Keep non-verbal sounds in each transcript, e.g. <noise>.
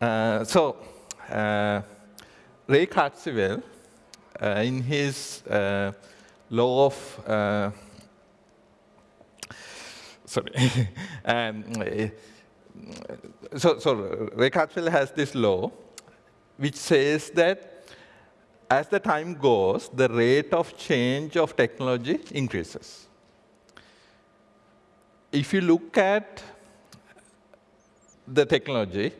Uh, so, uh, Ray Kurzweil, uh, in his uh, law of, uh, sorry, <laughs> um, so, so Ray Kurzweil has this law which says that as the time goes, the rate of change of technology increases. If you look at the technology,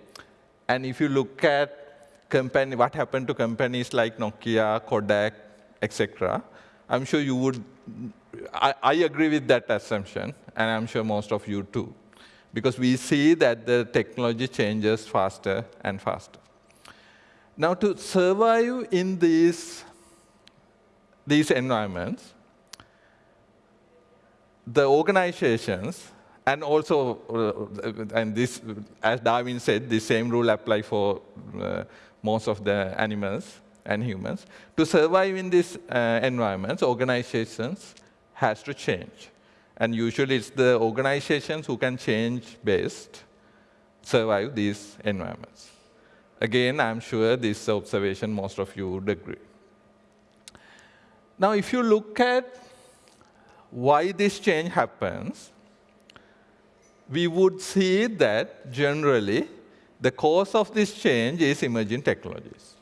and if you look at company, what happened to companies like Nokia, Kodak, etc., I'm sure you would, I, I agree with that assumption, and I'm sure most of you too, because we see that the technology changes faster and faster. Now, to survive in these, these environments, the organizations, and also, uh, and this, as Darwin said, the same rule apply for uh, most of the animals and humans. To survive in these uh, environments, organizations has to change. And usually it's the organizations who can change best survive these environments. Again, I'm sure this observation most of you would agree. Now, if you look at why this change happens, we would see that generally the cause of this change is emerging technologies.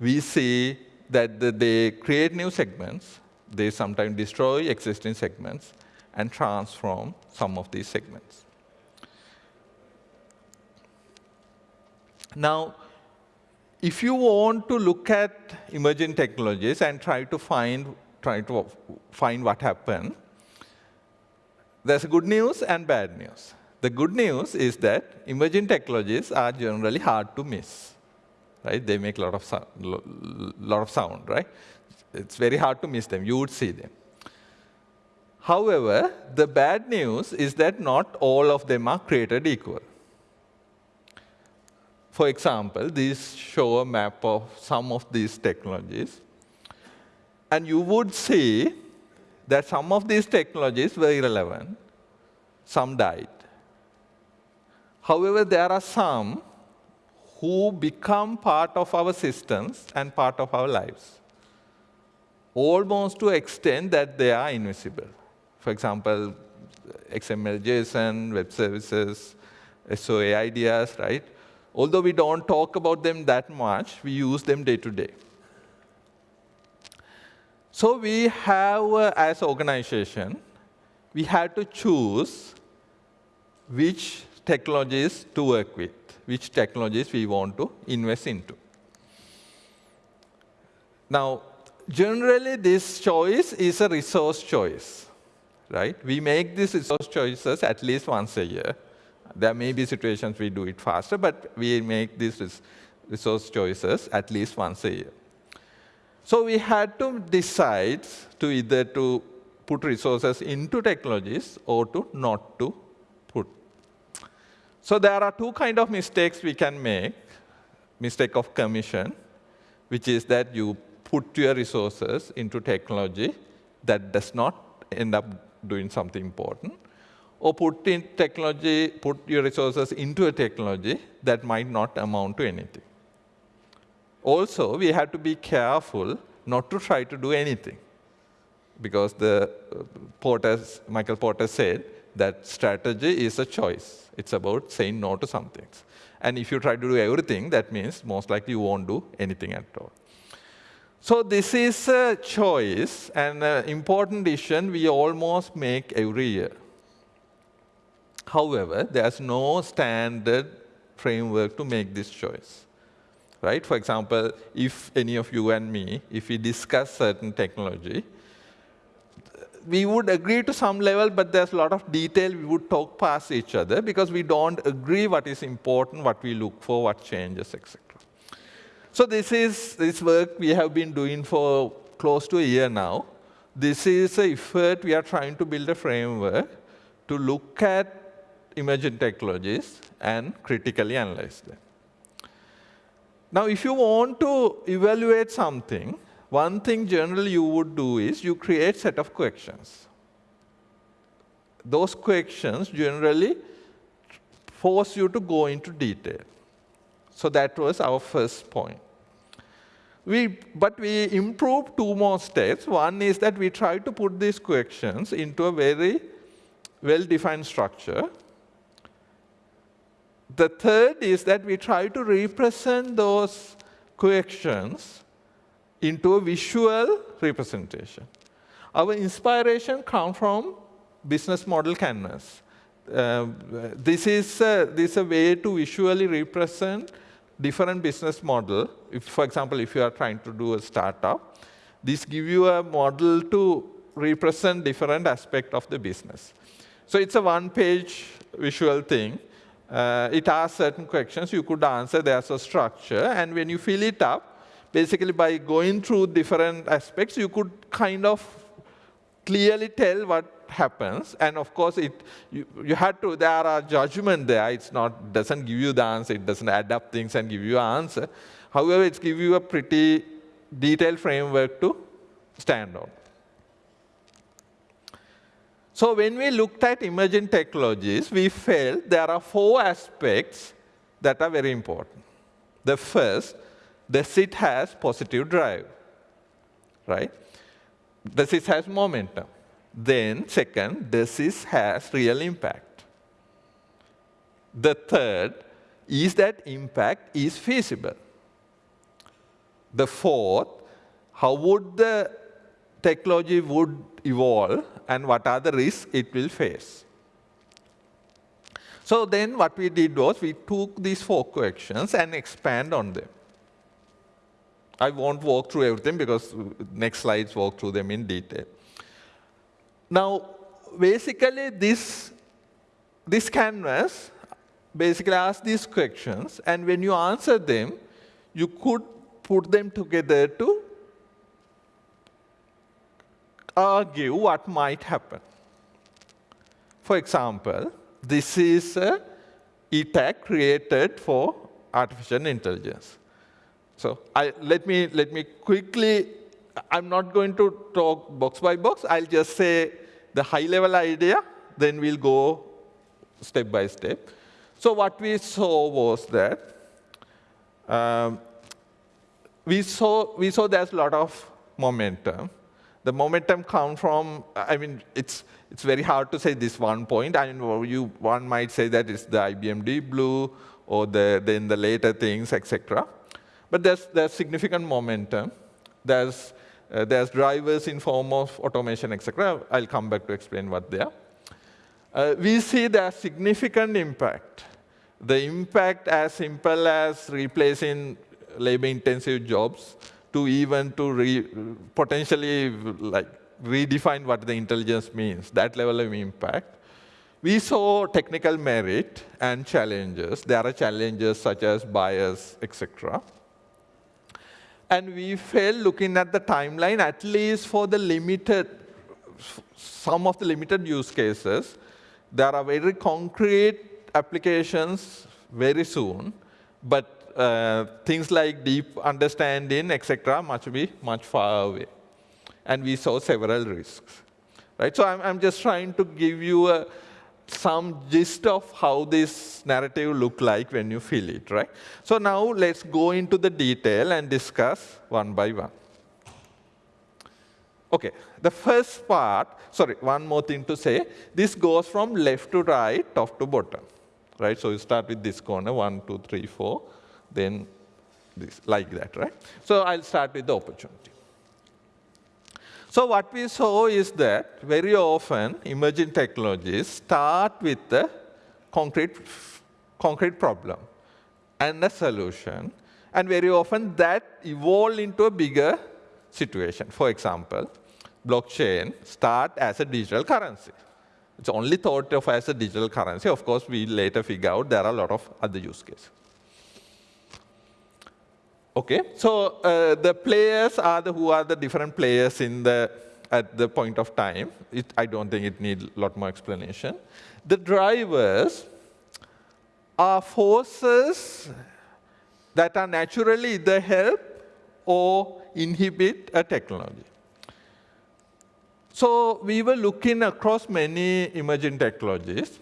We see that they create new segments, they sometimes destroy existing segments, and transform some of these segments. Now, if you want to look at emerging technologies and try to find, try to find what happened, there's good news and bad news. The good news is that emerging technologies are generally hard to miss. Right? They make a lot of sound, lot of sound, right? It's very hard to miss them. You would see them. However, the bad news is that not all of them are created equal. For example, these show a map of some of these technologies. And you would see that some of these technologies were irrelevant. Some died. However, there are some who become part of our systems and part of our lives, almost to extent that they are invisible. For example, XML, JSON, web services, SOA ideas, right? Although we don't talk about them that much, we use them day to day. So we have, uh, as organization, we had to choose which technologies to work with, which technologies we want to invest into. Now, generally, this choice is a resource choice, right? We make these resource choices at least once a year. There may be situations we do it faster, but we make these resource choices at least once a year. So we had to decide to either to put resources into technologies or to not to put. So there are two kind of mistakes we can make. Mistake of commission, which is that you put your resources into technology that does not end up doing something important or put in technology, put your resources into a technology that might not amount to anything. Also, we have to be careful not to try to do anything. Because the uh, Porter, Michael Porter said that strategy is a choice. It's about saying no to some things. And if you try to do everything, that means most likely you won't do anything at all. So this is a choice, and an important decision we almost make every year. However, there's no standard framework to make this choice. Right? For example, if any of you and me, if we discuss certain technology, we would agree to some level, but there's a lot of detail we would talk past each other because we don't agree what is important, what we look for, what changes, etc. So this is this work we have been doing for close to a year now. This is an effort we are trying to build a framework to look at emerging technologies and critically analyze them. Now, if you want to evaluate something, one thing generally you would do is you create set of questions. Those questions generally force you to go into detail. So that was our first point. We, but we improved two more steps. One is that we tried to put these coactions into a very well-defined structure. The third is that we try to represent those coactions into a visual representation. Our inspiration comes from business model canvas. Uh, this, is a, this is a way to visually represent different business model. If, for example, if you are trying to do a startup, this give you a model to represent different aspect of the business. So it's a one-page visual thing. Uh, it asks certain questions. You could answer. There's a structure. And when you fill it up, basically by going through different aspects, you could kind of clearly tell what happens. And of course, it you, you had to, there are judgment there. It's not, doesn't give you the answer. It doesn't add up things and give you an answer. However, it gives you a pretty detailed framework to stand on. So when we looked at emerging technologies, we felt there are four aspects that are very important. The first, does it has positive drive, right? Does it has momentum? Then second, does this has real impact? The third, is that impact is feasible? The fourth, how would the technology would evolve and what are the risks it will face? So then what we did was we took these four questions and expand on them. I won't walk through everything because next slides walk through them in detail. Now, basically, this, this canvas basically asks these questions, and when you answer them, you could put them together to argue what might happen. For example, this is a ETAC created for artificial intelligence. So I, let, me, let me quickly, I'm not going to talk box by box. I'll just say the high-level idea, then we'll go step by step. So what we saw was that um, we saw we saw there's a lot of momentum. The momentum comes from, I mean, it's it's very hard to say this one point. I mean, you one might say that it's the IBM Deep Blue or the then the later things, etc. But there's there's significant momentum. There's uh, there's drivers in form of automation, etc. I'll come back to explain what they are. Uh, we see there's significant impact. The impact as simple as replacing labor-intensive jobs to even to re, potentially like redefine what the intelligence means, that level of impact. We saw technical merit and challenges. There are challenges such as bias, etc. And we felt looking at the timeline, at least for the limited, some of the limited use cases, there are very concrete applications very soon, but uh, things like deep understanding, etc., must be much far away. And we saw several risks. Right? So I'm, I'm just trying to give you a some gist of how this narrative look like when you feel it, right? So now let's go into the detail and discuss one by one. Okay, the first part, sorry, one more thing to say. This goes from left to right, top to bottom, right? So you start with this corner, one, two, three, four, then this, like that, right? So I'll start with the opportunity. So what we saw is that very often emerging technologies start with a concrete, concrete problem and a solution. And very often that evolve into a bigger situation. For example, blockchain start as a digital currency. It's only thought of as a digital currency. Of course, we later figure out there are a lot of other use cases. Okay, so uh, the players are the who are the different players in the at the point of time. It, I don't think it needs a lot more explanation. The drivers are forces that are naturally either help or inhibit a technology. So we were looking across many emerging technologies,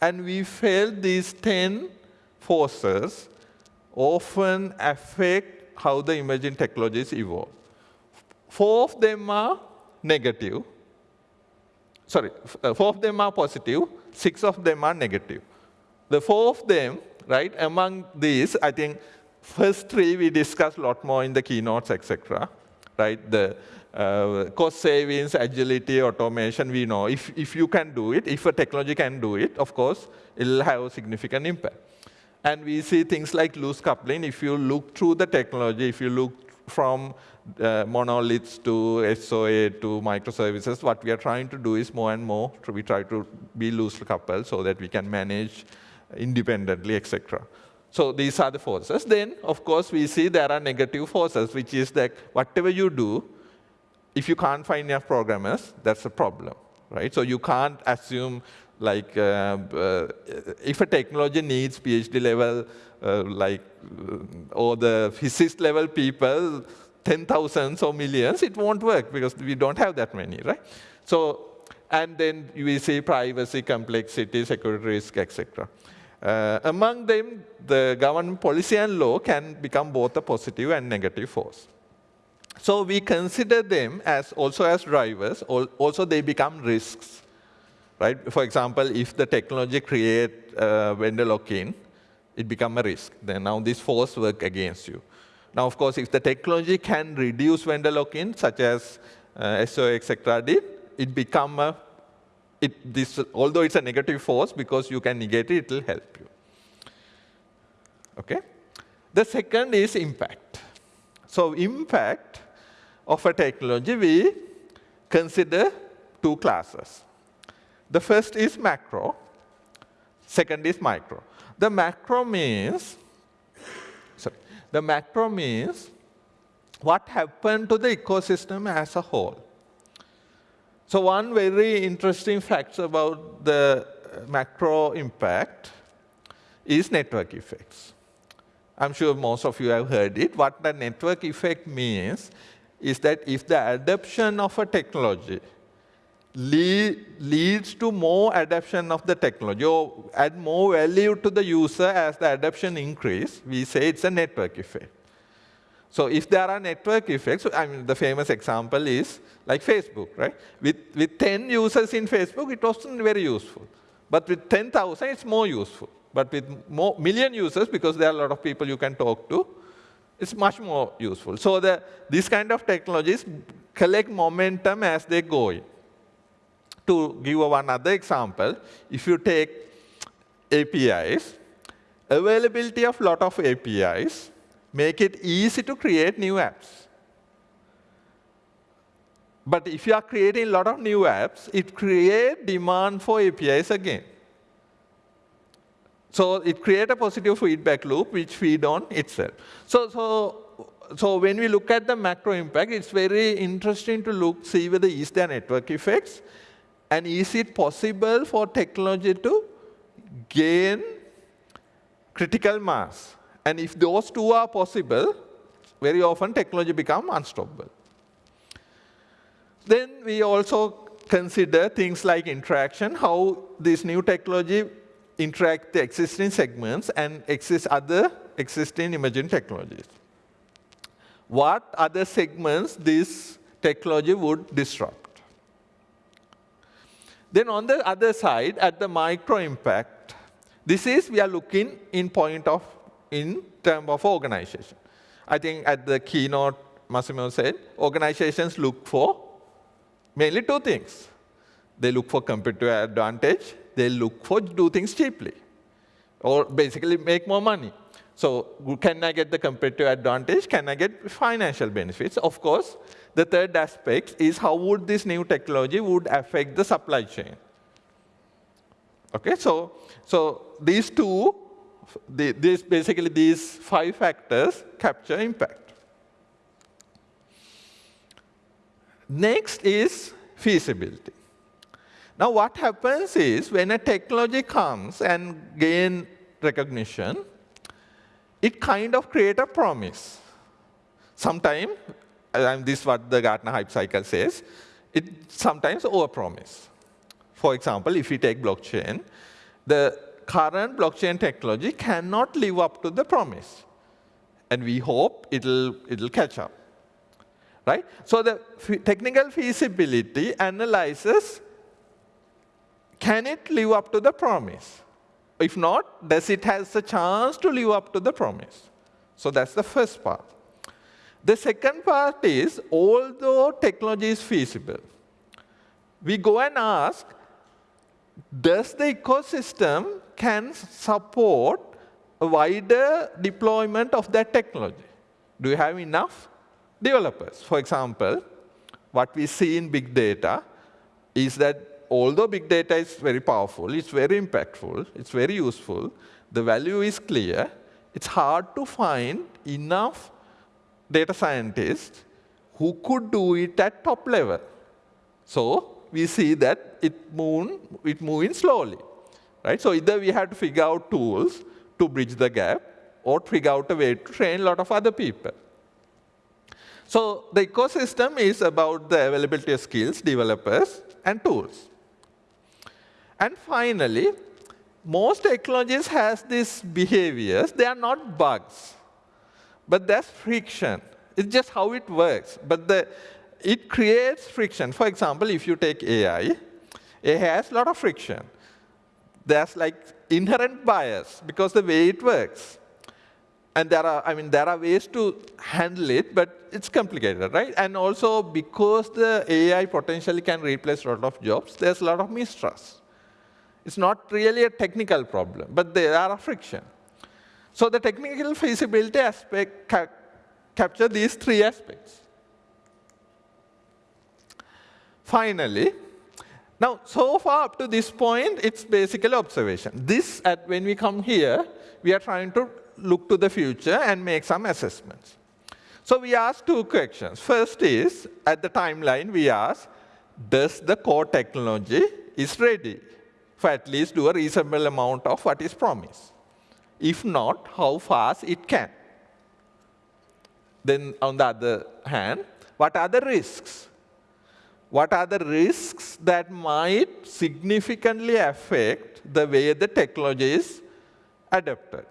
and we felt these 10 forces often affect how the emerging technologies evolve. Four of them are negative. Sorry, uh, four of them are positive. positive, six of them are negative. The four of them, right, among these, I think first three we discussed a lot more in the keynotes, etc. Right, the uh, cost savings, agility, automation, we know. If, if you can do it, if a technology can do it, of course, it'll have a significant impact. And we see things like loose coupling. If you look through the technology, if you look from uh, monoliths to SOA to microservices, what we are trying to do is more and more, we try to be loosely coupled so that we can manage independently, etc. So these are the forces. Then, of course, we see there are negative forces, which is that whatever you do, if you can't find enough programmers, that's a problem, right? So you can't assume like uh, uh, if a technology needs PhD level, uh, like or the physicist level people, 10,000s or millions, it won't work because we don't have that many, right? So, and then we see privacy, complexity, security risk, etc. Uh, among them, the government policy and law can become both a positive and negative force. So we consider them as also as drivers, also they become risks. Right? For example, if the technology create uh, vendor lock-in, it become a risk. Then now this force work against you. Now, of course, if the technology can reduce vendor lock-in, such as uh, etc., did, it become a, it, this, although it's a negative force, because you can negate it, it will help you. Okay? The second is impact. So impact of a technology, we consider two classes. The first is macro, second is micro. The macro means, sorry, the macro means what happened to the ecosystem as a whole. So one very interesting fact about the macro impact is network effects. I'm sure most of you have heard it. What the network effect means is that if the adoption of a technology lead, leads to more adoption of the technology or add more value to the user as the adoption increase, we say it's a network effect. So if there are network effects, I mean, the famous example is like Facebook, right? With, with 10 users in Facebook, it wasn't very useful. But with 10,000, it's more useful. But with more million users, because there are a lot of people you can talk to, it's much more useful. So the, these kind of technologies collect momentum as they go in. To give one other example, if you take APIs, availability of lot of APIs make it easy to create new apps. But if you are creating a lot of new apps, it creates demand for APIs again. So it creates a positive feedback loop which feed on itself. So, so, so when we look at the macro impact, it's very interesting to look, see whether is there network effects, and is it possible for technology to gain critical mass. And if those two are possible, very often technology become unstoppable. Then we also consider things like interaction, how this new technology interact the existing segments and exist other existing emerging technologies. What other segments this technology would disrupt? Then on the other side, at the micro impact, this is we are looking in point of in term of organization. I think at the keynote, Massimo said, organizations look for mainly two things. They look for competitive advantage they look for do things cheaply or basically make more money. So can I get the competitive advantage? Can I get financial benefits? Of course, the third aspect is how would this new technology would affect the supply chain. Okay, so, so these two, the, this, basically these five factors capture impact. Next is feasibility. Now what happens is when a technology comes and gain recognition, it kind of create a promise. Sometimes, and this is what the Gartner hype cycle says, it sometimes overpromise. For example, if we take blockchain, the current blockchain technology cannot live up to the promise. And we hope it'll, it'll catch up. Right? So the technical feasibility analyzes, can it live up to the promise? If not, does it has a chance to live up to the promise? So that's the first part. The second part is, although technology is feasible, we go and ask, does the ecosystem can support a wider deployment of that technology? Do you have enough developers? For example, what we see in big data is that although big data is very powerful, it's very impactful, it's very useful, the value is clear, it's hard to find enough data scientists who could do it at top level. So we see that it move, it moving slowly. Right? So either we have to figure out tools to bridge the gap or figure out a way to train a lot of other people. So the ecosystem is about the availability of skills, developers, and tools. And finally, most technologies has these behaviors. They are not bugs, but that's friction. It's just how it works. But the, it creates friction. For example, if you take AI, it has a lot of friction. There's like inherent bias because the way it works. And there are, I mean, there are ways to handle it, but it's complicated, right? And also because the AI potentially can replace a lot of jobs, there's a lot of mistrust. It's not really a technical problem, but there are a friction. So the technical feasibility aspect ca capture these three aspects. Finally, now so far up to this point, it's basically observation. This, at when we come here, we are trying to look to the future and make some assessments. So we ask two questions. First is, at the timeline, we ask, does the core technology is ready for at least do a reasonable amount of what is promised? If not, how fast it can? Then on the other hand, what are the risks? what are the risks that might significantly affect the way the technology is adapted.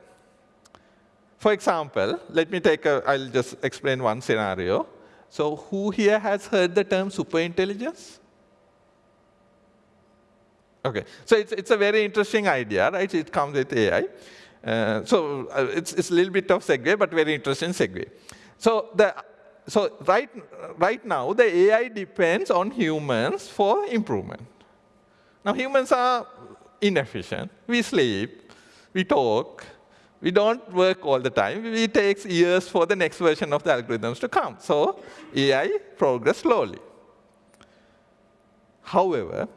For example, let me take a, I'll just explain one scenario. So who here has heard the term superintelligence? Okay, so it's, it's a very interesting idea, right? It comes with AI. Uh, so uh, it's, it's a little bit of segue, but very interesting segue. So the so right, right now, the AI depends on humans for improvement. Now, humans are inefficient. We sleep, we talk, we don't work all the time. It takes years for the next version of the algorithms to come. So AI progress slowly. However,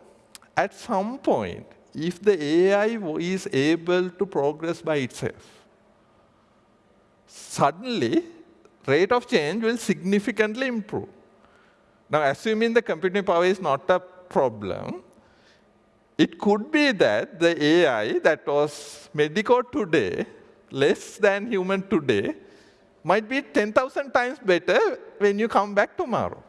at some point, if the AI is able to progress by itself, suddenly rate of change will significantly improve. Now, assuming the computing power is not a problem, it could be that the AI that was medical today, less than human today, might be 10,000 times better when you come back tomorrow.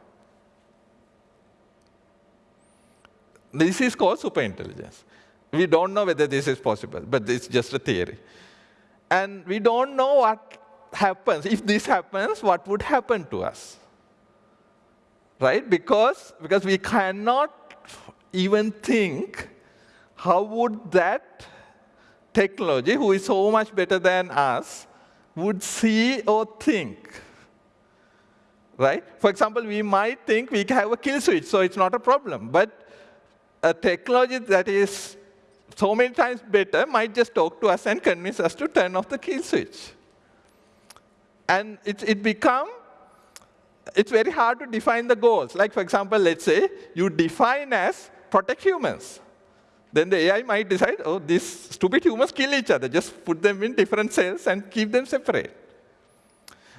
This is called superintelligence. We don't know whether this is possible, but it's just a theory. And we don't know what happens, if this happens, what would happen to us? Right? Because, because we cannot even think how would that technology, who is so much better than us, would see or think. Right? For example, we might think we have a kill switch, so it's not a problem. But a technology that is so many times better might just talk to us and convince us to turn off the kill switch. And it, it become, it's very hard to define the goals. Like, for example, let's say you define as protect humans. Then the AI might decide, oh, these stupid humans kill each other. Just put them in different cells and keep them separate.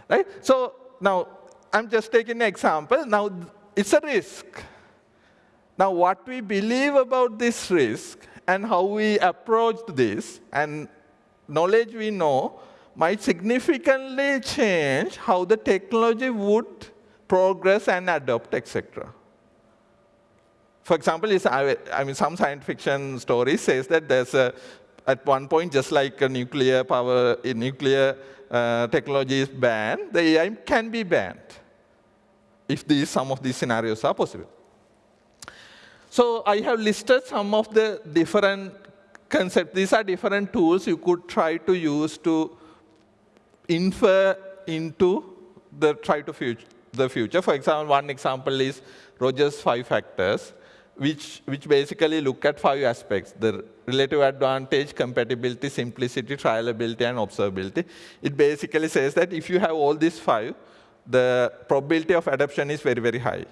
Right? So now, I'm just taking an example. Now, it's a risk. Now, what we believe about this risk and how we approach this and knowledge we know might significantly change how the technology would progress and adopt, etc. For example, I mean, some science fiction story says that there's a at one point, just like a nuclear power, a nuclear uh, technology is banned, the AI can be banned if these, some of these scenarios are possible. So I have listed some of the different concepts. These are different tools you could try to use to infer into the try to future, the future. For example, one example is Rogers five factors which, which basically look at five aspects, the relative advantage, compatibility, simplicity, trialability, and observability. It basically says that if you have all these five, the probability of adoption is very, very high.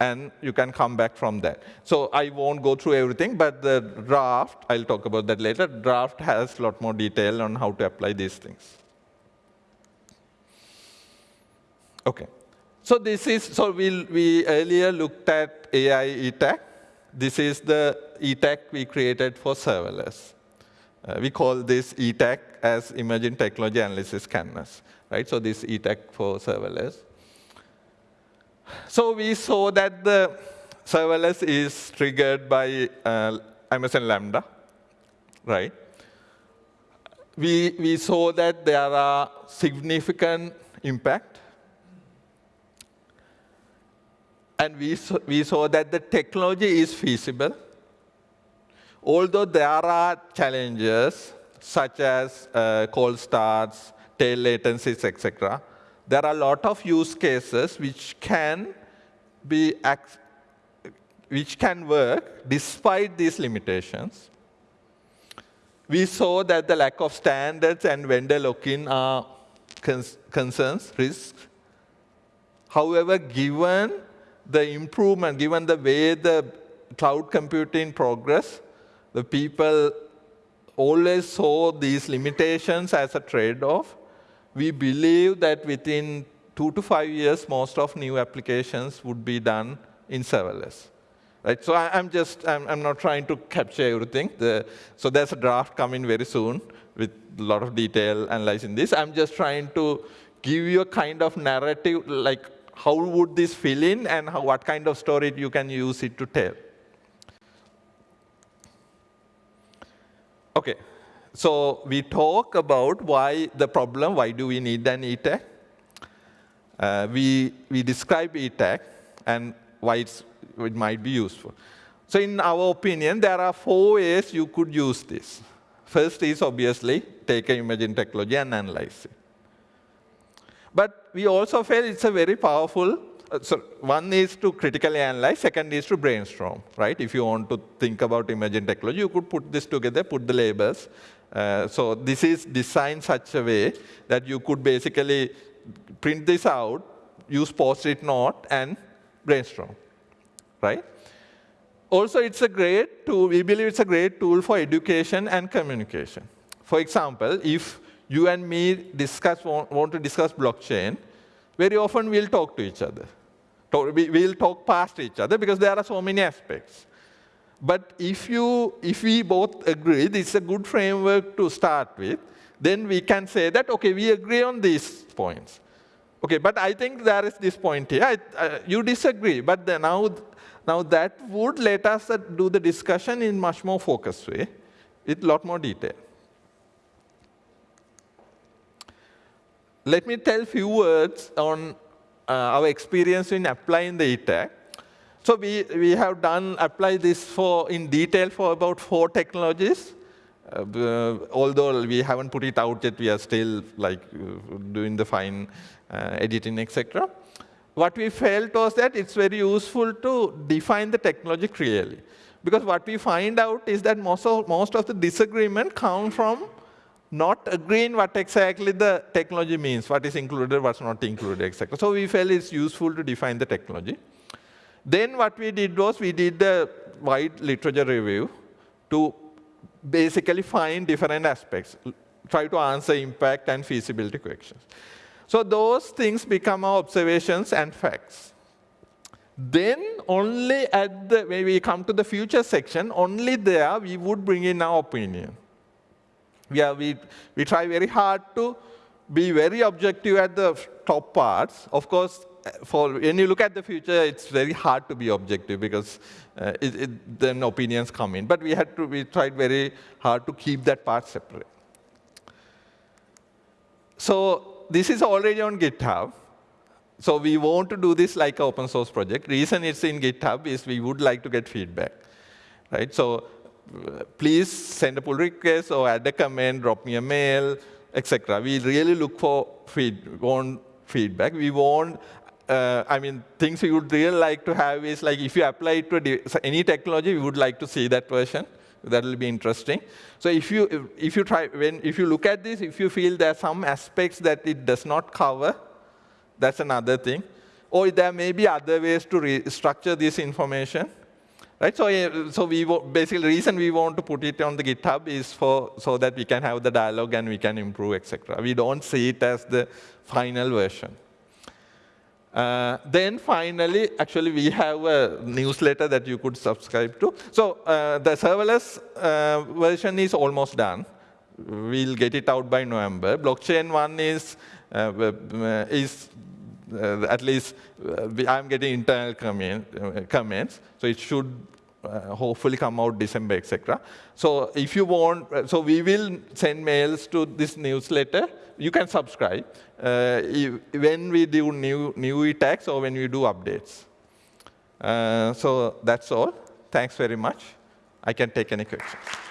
And you can come back from that. So I won't go through everything, but the draft, I'll talk about that later, draft has a lot more detail on how to apply these things. OK. So this is, so we we earlier looked at AI ETAC. This is the ETAC we created for serverless. Uh, we call this ETAC as Emerging Technology Analysis Canvas, right? So this ETAC for serverless. So we saw that the serverless is triggered by uh, Amazon Lambda, right? We, we saw that there are significant impact and we saw, we saw that the technology is feasible, although there are challenges such as uh, cold starts, tail latencies, etc. There are a lot of use cases which can be which can work despite these limitations. We saw that the lack of standards and vendor lock-in are concerns, risks. However, given the improvement, given the way the cloud computing progress, the people always saw these limitations as a trade-off. We believe that within two to five years, most of new applications would be done in serverless. Right? So I, am just, I'm, I'm, not trying to capture everything. The, so there's a draft coming very soon with a lot of detail analyzing this. I'm just trying to give you a kind of narrative, like how would this fill in and how, what kind of story you can use it to tell. OK, so we talk about why the problem, why do we need an ETAC. Uh, we, we describe ETAC and why it might be useful. So in our opinion, there are four ways you could use this. First is obviously take an emerging technology and analyze it. But we also feel it's a very powerful, uh, so one is to critically analyze, second is to brainstorm, right? If you want to think about emerging technology, you could put this together, put the labels. Uh, so this is designed such a way that you could basically print this out, use post-it note, and brainstorm, right? Also, it's a great tool, we believe it's a great tool for education and communication. For example, if you and me discuss, want, want to discuss blockchain, very often we'll talk to each other. We'll talk past each other because there are so many aspects. But if, you, if we both agree this is a good framework to start with, then we can say that, OK, we agree on these points. OK, but I think there is this point here. I, uh, you disagree, but now, now that would let us uh, do the discussion in much more focused way, with a lot more detail. let me tell a few words on uh, our experience in applying the ETAC. So we, we have done, apply this for, in detail for about four technologies. Uh, although we haven't put it out yet, we are still like uh, doing the fine uh, editing, etc. What we felt was that it's very useful to define the technology clearly. Because what we find out is that most of, most of the disagreement come from not agreeing what exactly the technology means, what is included, what's not included, etc. So we felt it's useful to define the technology. Then what we did was we did the wide literature review to basically find different aspects, try to answer impact and feasibility questions. So those things become our observations and facts. Then only at the, when we come to the future section, only there we would bring in our opinion we, are, we, we try very hard to be very objective at the top parts. Of course, for when you look at the future, it's very hard to be objective because uh, it, it, then opinions come in. But we had to, we tried very hard to keep that part separate. So this is already on GitHub. So we want to do this like an open source project. Reason it's in GitHub is we would like to get feedback. Right? So please send a pull request or add a comment, drop me a mail, etc. We really look for feed, want feedback. We want, uh, I mean, things we would really like to have is like if you apply it to any technology, we would like to see that version. That will be interesting. So if you if you try when if you look at this, if you feel there are some aspects that it does not cover, that's another thing. Or there may be other ways to restructure this information. Right, so, so we basically the reason we want to put it on the GitHub is for so that we can have the dialogue and we can improve, etc. We don't see it as the final version. Uh, then finally, actually, we have a newsletter that you could subscribe to. So uh, the serverless uh, version is almost done. We'll get it out by November. Blockchain one is uh, uh, is uh, at least I'm getting internal comment, comments, so it should uh, hopefully come out December, etc. So if you want, uh, so we will send mails to this newsletter. You can subscribe uh, when we do new, new ETACs or when we do updates. Uh, so that's all. Thanks very much. I can take any questions.